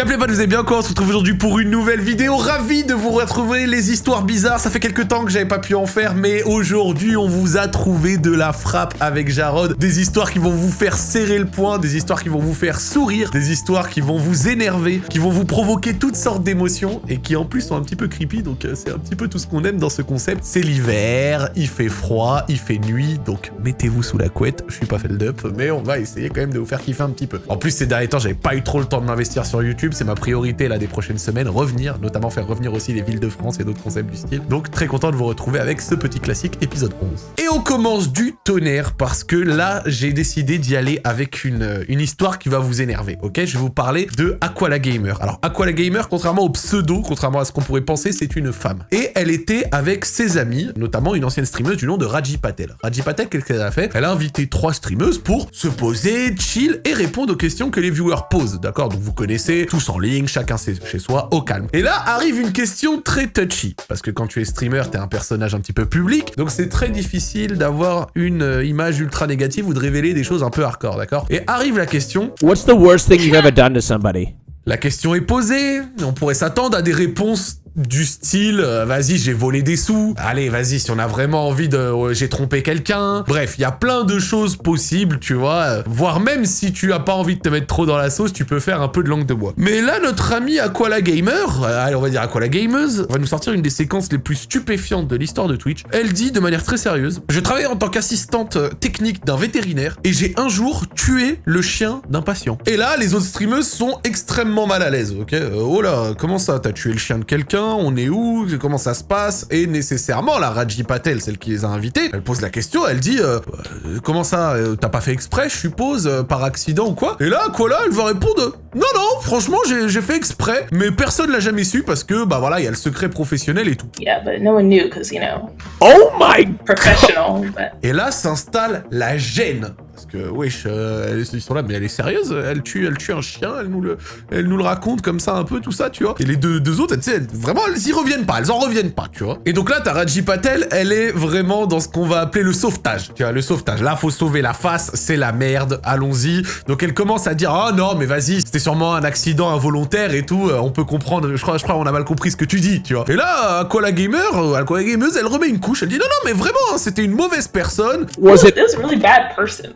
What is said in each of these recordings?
Gameplay pas, vous allez bien quoi On se retrouve aujourd'hui pour une nouvelle vidéo. Ravi de vous retrouver les histoires bizarres. Ça fait quelques temps que j'avais pas pu en faire, mais aujourd'hui on vous a trouvé de la frappe avec Jarod. Des histoires qui vont vous faire serrer le poing, des histoires qui vont vous faire sourire, des histoires qui vont vous énerver, qui vont vous provoquer toutes sortes d'émotions et qui en plus sont un petit peu creepy. Donc euh, c'est un petit peu tout ce qu'on aime dans ce concept. C'est l'hiver, il fait froid, il fait nuit, donc mettez-vous sous la couette. Je suis pas fait le dup, mais on va essayer quand même de vous faire kiffer un petit peu. En plus ces derniers temps, j'avais pas eu trop le temps de m'investir sur YouTube c'est ma priorité là des prochaines semaines, revenir, notamment faire revenir aussi les villes de France et d'autres concepts du style. Donc très content de vous retrouver avec ce petit classique épisode 11. Et on commence du tonnerre parce que là j'ai décidé d'y aller avec une, une histoire qui va vous énerver, ok? Je vais vous parler de Aquala Gamer. Alors Aquala Gamer, contrairement au pseudo, contrairement à ce qu'on pourrait penser, c'est une femme. Et elle était avec ses amis, notamment une ancienne streameuse du nom de Raji Patel. Raji Patel, qu'est-ce qu'elle a fait? Elle a invité trois streameuses pour se poser, chill et répondre aux questions que les viewers posent, d'accord? Donc vous connaissez tous en ligne, chacun chez soi, au calme. Et là arrive une question très touchy, parce que quand tu es streamer, t'es un personnage un petit peu public, donc c'est très difficile d'avoir une euh, image ultra négative ou de révéler des choses un peu hardcore, d'accord? Et arrive la question... What's the worst thing you've ever done to somebody? La question est posée, on pourrait s'attendre à des réponses du style euh, vas-y j'ai volé des sous. Allez vas-y si on a vraiment envie de j'ai trompé quelqu'un. Bref il y a plein de choses possibles tu vois. Euh, voire même si tu as pas envie de te mettre trop dans la sauce tu peux faire un peu de langue de bois. Mais là notre ami Aquala Gamer euh, allez on va dire Aquala Gameuse va nous sortir une des séquences les plus stupéfiantes de l'histoire de Twitch. Elle dit de manière très sérieuse je travaille en tant qu'assistante technique d'un vétérinaire et j'ai un jour tué le chien d'un patient et là les autres streameuses sont extrêmement mal à l'aise ok? Oh là comment ça t'as tué le chien de quelqu'un? On est où, comment ça se passe, et nécessairement la Raji Patel, celle qui les a invités, elle pose la question, elle dit euh, euh, comment ça, euh, t'as pas fait exprès, je suppose, par accident ou quoi? Et là, quoi là, elle va répondre non non, franchement j'ai fait exprès, mais personne l'a jamais su parce que bah voilà, il y a le secret professionnel et tout. Yeah, but no one knew because you know. Oh my professional. Et là s'installe la gêne parce que, wesh, euh, ils sont là, mais elle est sérieuse, elle tue, elle tue un chien, elle nous le, elle nous le raconte comme ça un peu, tout ça, tu vois. Et les deux, deux autres, tu sais, vraiment, elles y reviennent pas, elles en reviennent pas, tu vois. Et donc là, Taraji Patel, elle est vraiment dans ce qu'on va appeler le sauvetage, tu vois, le sauvetage. Là, faut sauver la face, c'est la merde, allons-y. Donc elle commence à dire, ah non, mais vas-y, c'était sûrement un accident involontaire et tout, euh, on peut comprendre, je crois, je crois, on a mal compris ce que tu dis, tu vois. Et là, Aquala Gamer, euh, Aquala Gameuse, elle remet une couche, elle dit, non, non, mais vraiment, hein, c'était une mauvaise personne. Was it... a really bad person,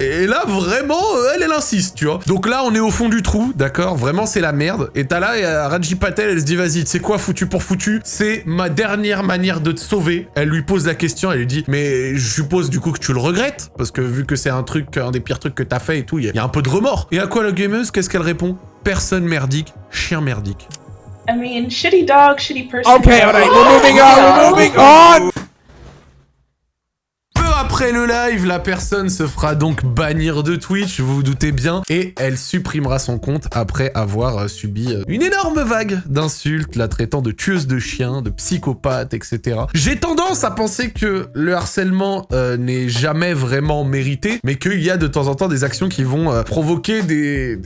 et là, vraiment, euh, elle, elle insiste, tu vois. Donc là, on est au fond du trou, d'accord Vraiment, c'est la merde. Et t'as là, et euh, Raji Patel, elle se dit, vas-y, c'est quoi, foutu pour foutu C'est ma dernière manière de te sauver. Elle lui pose la question, elle lui dit, mais je suppose du coup que tu le regrettes Parce que vu que c'est un truc, un des pires trucs que t'as fait et tout, il y, a un peu de remords. Et à quoi qu'est-ce qu'elle répond? Personne merdique, chien merdique. I mean, shitty dog, shitty person. Okay, alright, we're moving on, we're moving on après le live, la personne se fera donc bannir de Twitch, vous vous doutez bien, et elle supprimera son compte après avoir euh, subi euh, une énorme vague d'insultes, la traitant de tueuse de chiens, de psychopathe, etc. J'ai tendance à penser que le harcèlement euh, n'est jamais vraiment mérité, mais qu'il y a de temps en temps des actions qui vont provoquer des,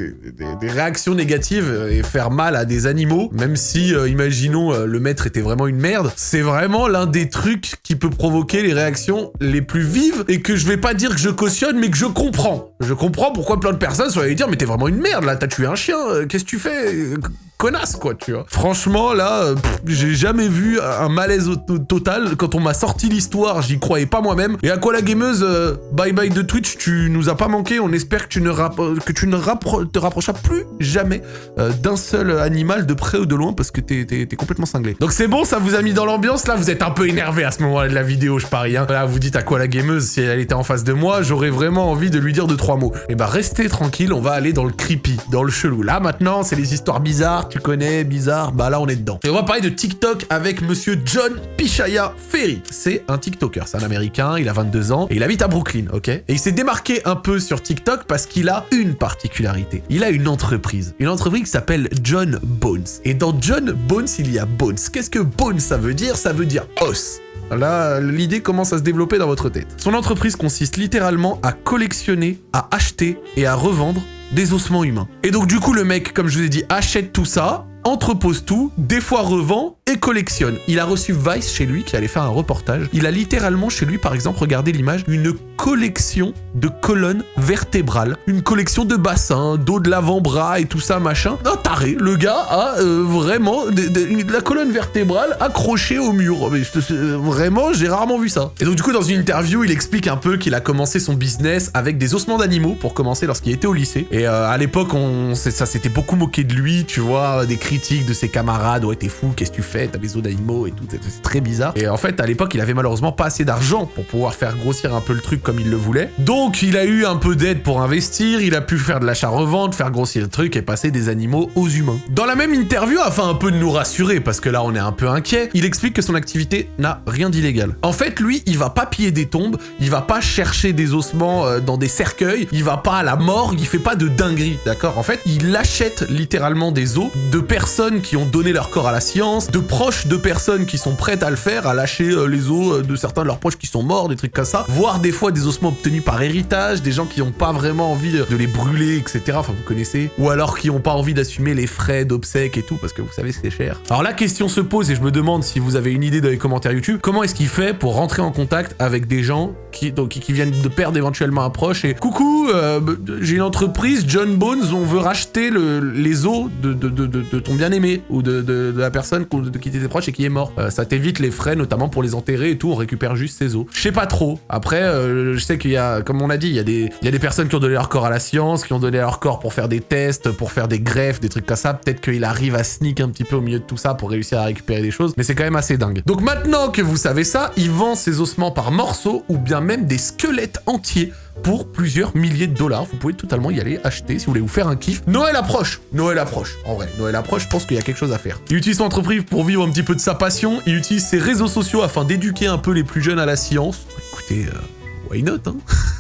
réactions négatives et faire mal à des animaux, même si, imaginons, le maître était vraiment une merde. C'est vraiment l'un des trucs qui peut provoquer les réactions les plus vives et que je vais pas dire que je cautionne, mais que je comprends. Je comprends pourquoi plein de personnes sont allées dire « Mais t'es vraiment une merde, là, t'as tué un chien, euh, qu'est-ce que tu fais connasse, quoi, tu vois. Franchement, là, euh, j'ai jamais vu un malaise total. Quand on m'a sorti l'histoire, j'y croyais pas moi-même. Et à quoi la gameuse, euh, bye bye de Twitch, tu nous as pas manqué. On espère que tu ne, que tu ne te rapprocheras plus jamais euh, d'un seul animal de près ou de loin parce que t'es complètement cinglé. Donc c'est bon, ça vous a mis dans l'ambiance. Là, vous êtes un peu énervé à ce moment-là de la vidéo, je parie. Hein. Là, vous dites à quoi la gameuse, si elle était en face de moi, j'aurais vraiment envie de lui dire deux, mots. Et eh bah, restez tranquille, on va aller dans le creepy, dans le chelou. Là, maintenant, c'est les histoires bizarres tu connais, bizarre, bah là on est dedans. Et on va parler de TikTok avec monsieur John Pichaya Ferry. C'est un TikToker, c'est un américain, il a 22 ans et il habite à Brooklyn, ok? Et il s'est démarqué un peu sur TikTok parce qu'il a une particularité. Il a une entreprise, une entreprise qui s'appelle John Bones. Et dans John Bones, il y a Bones. Qu'est-ce que Bones ça veut dire? Ça veut dire os. Là, l'idée commence à se développer dans votre tête. Son entreprise consiste littéralement à collectionner, à acheter et à revendre des ossements humains. Et donc du coup, le mec, comme je vous ai dit, achète tout ça, entrepose tout, des fois revend, et collectionne. Il a reçu Vice chez lui qui allait faire un reportage. Il a littéralement chez lui, par exemple, regardé l'image, une collection de colonnes vertébrales. Une collection de bassins, d'eau de l'avant-bras et tout ça, machin. Un taré. Le gars a euh, vraiment de, la colonne vertébrale accrochée au mur. Mais vraiment, j'ai rarement vu ça. Et donc du coup, dans une interview, il explique un peu qu'il a commencé son business avec des ossements d'animaux pour commencer lorsqu'il était au lycée. Et euh, à l'époque, on, ça s'était beaucoup moqué de lui, tu vois, des critiques de ses camarades. Ouais, t'es fou, qu'est-ce que tu fais? T'as des os d'animaux et tout. C'est c'est très bizarre. Et en fait, à l'époque, il avait malheureusement pas assez d'argent pour pouvoir faire grossir un peu le truc comme il le voulait. Donc, il a eu un peu d'aide pour investir. Il a pu faire de l'achat-revente, faire grossir le truc et passer des animaux aux humains. Dans la même interview, afin un peu de nous rassurer, parce que là, on est un peu inquiet, il explique que son activité n'a rien d'illégal. En fait, lui, il va pas piller des tombes, il va pas chercher des ossements euh, dans des cercueils, il va pas à la morgue, il fait pas de dinguerie, d'accord? En fait, il achète littéralement des os de personnes qui ont donné leur corps à la science, de proches de personnes qui sont prêtes à le faire, à lâcher euh, les os euh, de certains de leurs proches qui sont morts, des trucs comme ça, voire des fois des ossements obtenus par héritage, des gens qui ont pas vraiment envie de les brûler, etc. Enfin, vous connaissez. Ou alors qui ont pas envie d'assumer les frais d'obsèques et tout, parce que vous savez, c'est cher. Alors la question se pose, et je me demande si vous avez une idée dans les commentaires YouTube, comment est-ce qu'il fait pour rentrer en contact avec des gens qui, donc, qui, viennent de perdre éventuellement un proche et coucou, euh, j'ai une entreprise, John Bones, on veut racheter le- les os de, de, de, de- ton bien-aimé ou de, la personne de qui t'étais proche et qui est mort. Euh, ça t'évite les frais, notamment pour les enterrer et tout, on récupère juste ses os. Je sais pas trop. Après, euh, je sais qu'il y a, comme on a dit, il y, a des- il y a des personnes qui ont donné leur corps à la science, qui ont donné leur corps pour faire des tests, pour faire des greffes, des trucs comme ça. Peut-être qu'il arrive à sneak un petit peu au milieu de tout ça pour réussir à récupérer des choses, mais c'est quand même assez dingue. Donc maintenant que vous savez ça, il vend ses ossements par morceaux ou bien même des squelettes entiers pour plusieurs milliers de dollars. Vous pouvez totalement y aller acheter si vous voulez vous faire un kiff. Noël approche Noël approche. En vrai, Noël approche, je pense qu'il y a quelque chose à faire. Il utilise son entreprise pour vivre un petit peu de sa passion. Il utilise ses réseaux sociaux afin d'éduquer un peu les plus jeunes à la science. Écoutez, euh, why not, hein?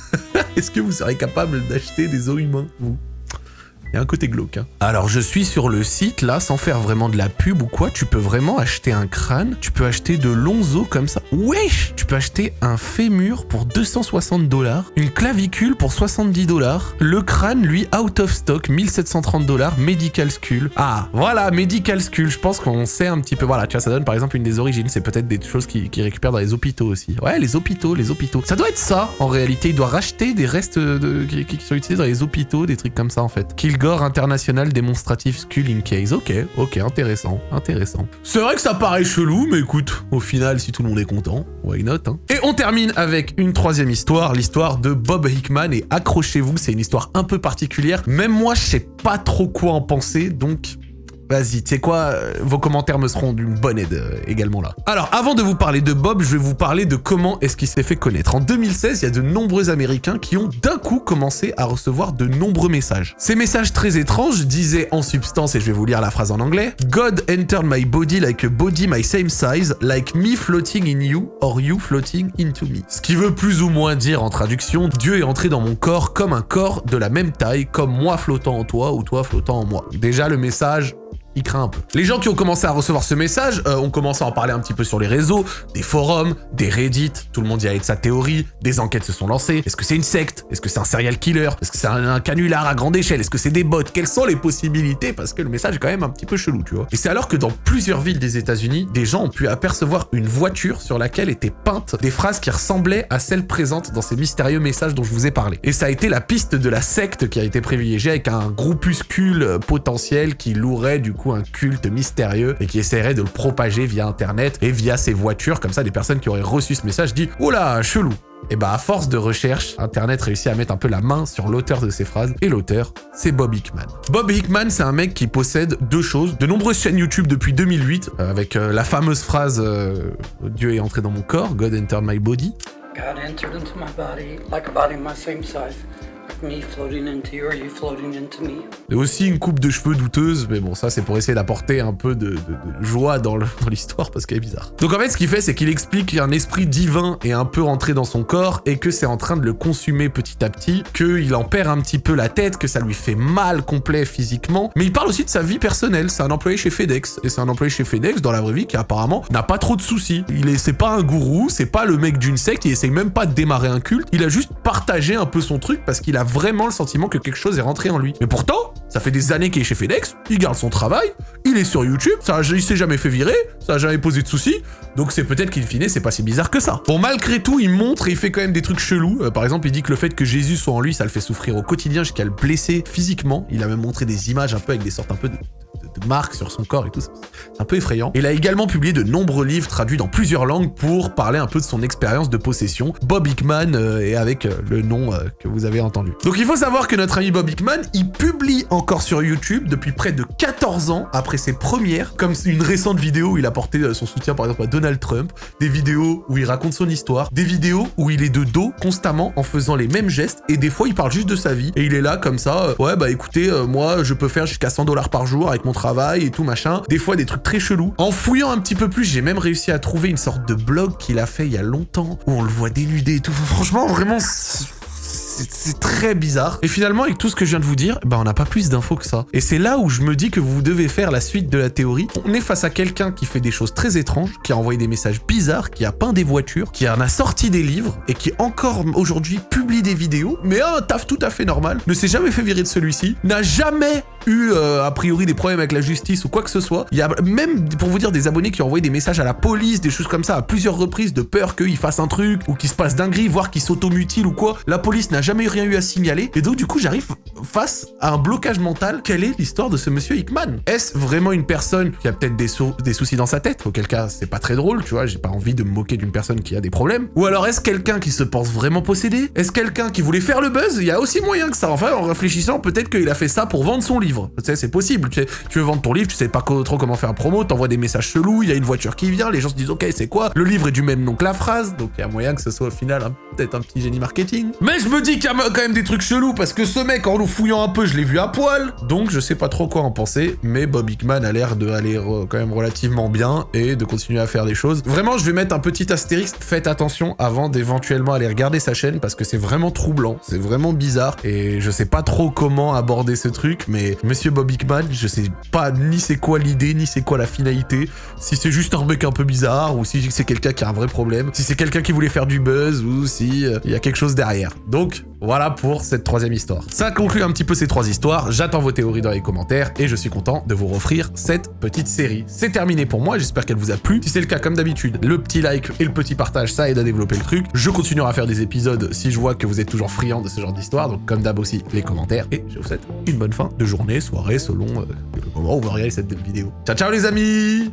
Est-ce que vous serez capable d'acheter des os humains, vous? Il y a un côté glauque. hein. Alors, je suis sur le site, là, sans faire vraiment de la pub ou quoi. Tu peux vraiment acheter un crâne. Tu peux acheter de longs os comme ça. Wesh Tu peux acheter un fémur pour 260 dollars. Une clavicule pour 70 dollars. Le crâne, lui, out of stock, 1730 dollars. Medical Skull. Ah, voilà, Medical Skull. Je pense qu'on sait un petit peu. Voilà, tu vois, ça donne par exemple une des origines. C'est peut-être des choses qui, récupèrent dans les hôpitaux aussi. Ouais, les hôpitaux, les hôpitaux. Ça doit être ça, en réalité. Il doit racheter des restes qui sont utilisés dans les hôpitaux, des trucs comme ça, en fait. Kilgore International Demonstrative Skull in Case. Ok, ok, intéressant, intéressant. C'est vrai que ça paraît chelou, mais écoute, au final, si tout le monde est content, why not, hein. Et on termine avec une troisième histoire, l'histoire de Bob Hickman. Et accrochez-vous, c'est une histoire un peu particulière. Même moi, je sais pas trop quoi en penser, donc Vas-y, tu sais quoi, euh, vos commentaires me seront d'une bonne aide euh, également là. Alors, avant de vous parler de Bob, je vais vous parler de comment est-ce qu'il s'est fait connaître. En 2016, il y a de nombreux Américains qui ont d'un coup commencé à recevoir de nombreux messages. Ces messages très étranges disaient en substance, et je vais vous lire la phrase en anglais, God entered my body like a body my same size, like me floating in you, or you floating into me. Ce qui veut plus ou moins dire en traduction, Dieu est entré dans mon corps comme un corps de la même taille, comme moi flottant en toi ou toi flottant en moi. Déjà, le message, il craint un peu. Les gens qui ont commencé à recevoir ce message euh, ont commencé à en parler un petit peu sur les réseaux, des forums, des Reddit, tout le monde y allait de sa théorie, des enquêtes se sont lancées. Est-ce que c'est une secte? Est-ce que c'est un serial killer? Est-ce que c'est un, canular à grande échelle? Est-ce que c'est des bots? Quelles sont les possibilités? Parce que le message est quand même un petit peu chelou, tu vois. Et c'est alors que dans plusieurs villes des États-Unis, des gens ont pu apercevoir une voiture sur laquelle étaient peintes des phrases qui ressemblaient à celles présentes dans ces mystérieux messages dont je vous ai parlé. Et ça a été la piste de la secte qui a été privilégiée avec un groupuscule potentiel qui louerait du un culte mystérieux et qui essaierait de le propager via internet et via ses voitures. Comme ça, des personnes qui auraient reçu ce message disent « Oula, chelou !» Et bah à force de recherche, Internet réussit à mettre un peu la main sur l'auteur de ces phrases, et l'auteur, c'est Bob Hickman. Bob Hickman, c'est un mec qui possède deux choses, de nombreuses chaînes YouTube depuis 2008, euh, avec euh, la fameuse phrase euh, Dieu est entré dans mon corps, God entered my body », God entered into my body like a body my same size, Et aussi une coupe de cheveux douteuse, mais bon, ça c'est pour essayer d'apporter un peu de, joie dans l'histoire parce qu'elle est bizarre. Donc en fait, ce qu'il fait, c'est qu'il explique qu'un esprit divin est un peu rentré dans son corps et que c'est en train de le consumer petit à petit, qu'il en perd un petit peu la tête, que ça lui fait mal complet physiquement. Mais il parle aussi de sa vie personnelle. C'est un employé chez FedEx et c'est un employé chez FedEx dans la vraie vie qui apparemment n'a pas trop de soucis. Il est, c'est pas un gourou, c'est pas le mec d'une secte, il essaye même pas de démarrer un culte. Il a juste partagé un peu son truc parce qu'il a vraiment le sentiment que quelque chose est rentré en lui. Mais pourtant, ça fait des années qu'il est chez FedEx, il garde son travail, il est sur YouTube, ça, il s'est jamais fait virer, ça a jamais posé de soucis, donc c'est peut-être qu'in fine, c'est pas si bizarre que ça. Bon, malgré tout, il montre et il fait quand même des trucs chelous. Euh, par exemple, il dit que le fait que Jésus soit en lui, ça le fait souffrir au quotidien jusqu'à le blesser physiquement. Il a même montré des images un peu avec des sortes un peu de, marques sur son corps et tout ça. C'est un peu effrayant. Il a également publié de nombreux livres traduits dans plusieurs langues pour parler un peu de son expérience de possession. Bob Hickman euh, et avec euh, le nom euh, que vous avez entendu. Donc il faut savoir que notre ami Bob Hickman, il publie encore sur YouTube depuis près de 14 ans après ses premières, comme une récente vidéo où il a porté son soutien par exemple à Donald Trump, des vidéos où il raconte son histoire, des vidéos où il est de dos constamment en faisant les mêmes gestes et des fois il parle juste de sa vie et il est là comme ça, ouais bah écoutez, moi je peux faire jusqu'à 100 dollars par jour avec mon travail et tout machin, des fois des trucs très chelous. En fouillant un petit peu plus, j'ai même réussi à trouver une sorte de blog qu'il a fait il y a longtemps où on le voit dénudé et tout. Franchement, vraiment, c'est- très bizarre. Et finalement, avec tout ce que je viens de vous dire, bah on n'a pas plus d'infos que ça. Et c'est là où je me dis que vous devez faire la suite de la théorie. On est face à quelqu'un qui fait des choses très étranges, qui a envoyé des messages bizarres, qui a peint des voitures, qui en a sorti des livres et qui encore aujourd'hui publie des vidéos, mais un taf tout à fait normal, ne s'est jamais fait virer de celui-ci, n'a jamais eu euh, a priori des problèmes avec la justice ou quoi que ce soit. Il y a même, pour vous dire, des abonnés qui ont envoyé des messages à la police, des choses comme ça à plusieurs reprises de peur qu'il fasse un truc ou qu'il se passe dinguerie, voire qu'il s'automutile ou quoi. La police n'a jamais rien eu à signaler. Et donc, du coup, j'arrive face à un blocage mental. Quelle est l'histoire de ce monsieur Hickman? Est-ce vraiment une personne qui a peut-être des, des soucis dans sa tête? Auquel cas, c'est pas très drôle, tu vois. J'ai pas envie de me moquer d'une personne qui a des problèmes. Ou alors, est-ce quelqu'un qui se pense vraiment possédé? Est-ce quelqu'un qui voulait faire le buzz? Il y a aussi moyen que ça. Enfin, en réfléchissant, peut-être qu'il a fait ça pour vendre son livre. Tu sais, c'est possible. Tu, veux vendre ton livre, tu sais pas trop comment faire un promo, t'envoies des messages chelous, il y a une voiture qui vient, les gens se disent ok, c'est quoi? Le livre est du même nom que la phrase, donc il y a moyen que ce soit au final peut-être un petit génie marketing. Mais je me dis qu'il y a quand même des trucs chelous parce que ce mec, en nous fouillant un peu, je l'ai vu à poil. Donc je sais pas trop quoi en penser, mais Bob Hickman a l'air de aller re- quand même relativement bien et de continuer à faire des choses. Vraiment, je vais mettre un petit astérisque. Faites attention avant d'éventuellement aller regarder sa chaîne parce que c'est vraiment troublant, c'est vraiment bizarre et je sais pas trop comment aborder ce truc, mais Monsieur Bob Hickman, je sais pas ni c'est quoi l'idée, ni c'est quoi la finalité, si c'est juste un mec un peu bizarre ou si c'est quelqu'un qui a un vrai problème, si c'est quelqu'un qui voulait faire du buzz ou si euh, il y a quelque chose derrière. Donc voilà pour cette troisième histoire. Ça conclut un petit peu ces trois histoires. J'attends vos théories dans les commentaires et je suis content de vous offrir cette petite série. C'est terminé pour moi, j'espère qu'elle vous a plu. Si c'est le cas, comme d'habitude, le petit like et le petit partage, ça aide à développer le truc. Je continuerai à faire des épisodes si je vois que vous êtes toujours friand de ce genre d'histoire. Donc comme d'hab aussi, les commentaires. Et je vous souhaite une bonne fin de journée, soirée, selon euh, le moment où vous regardez cette vidéo. Ciao ciao les amis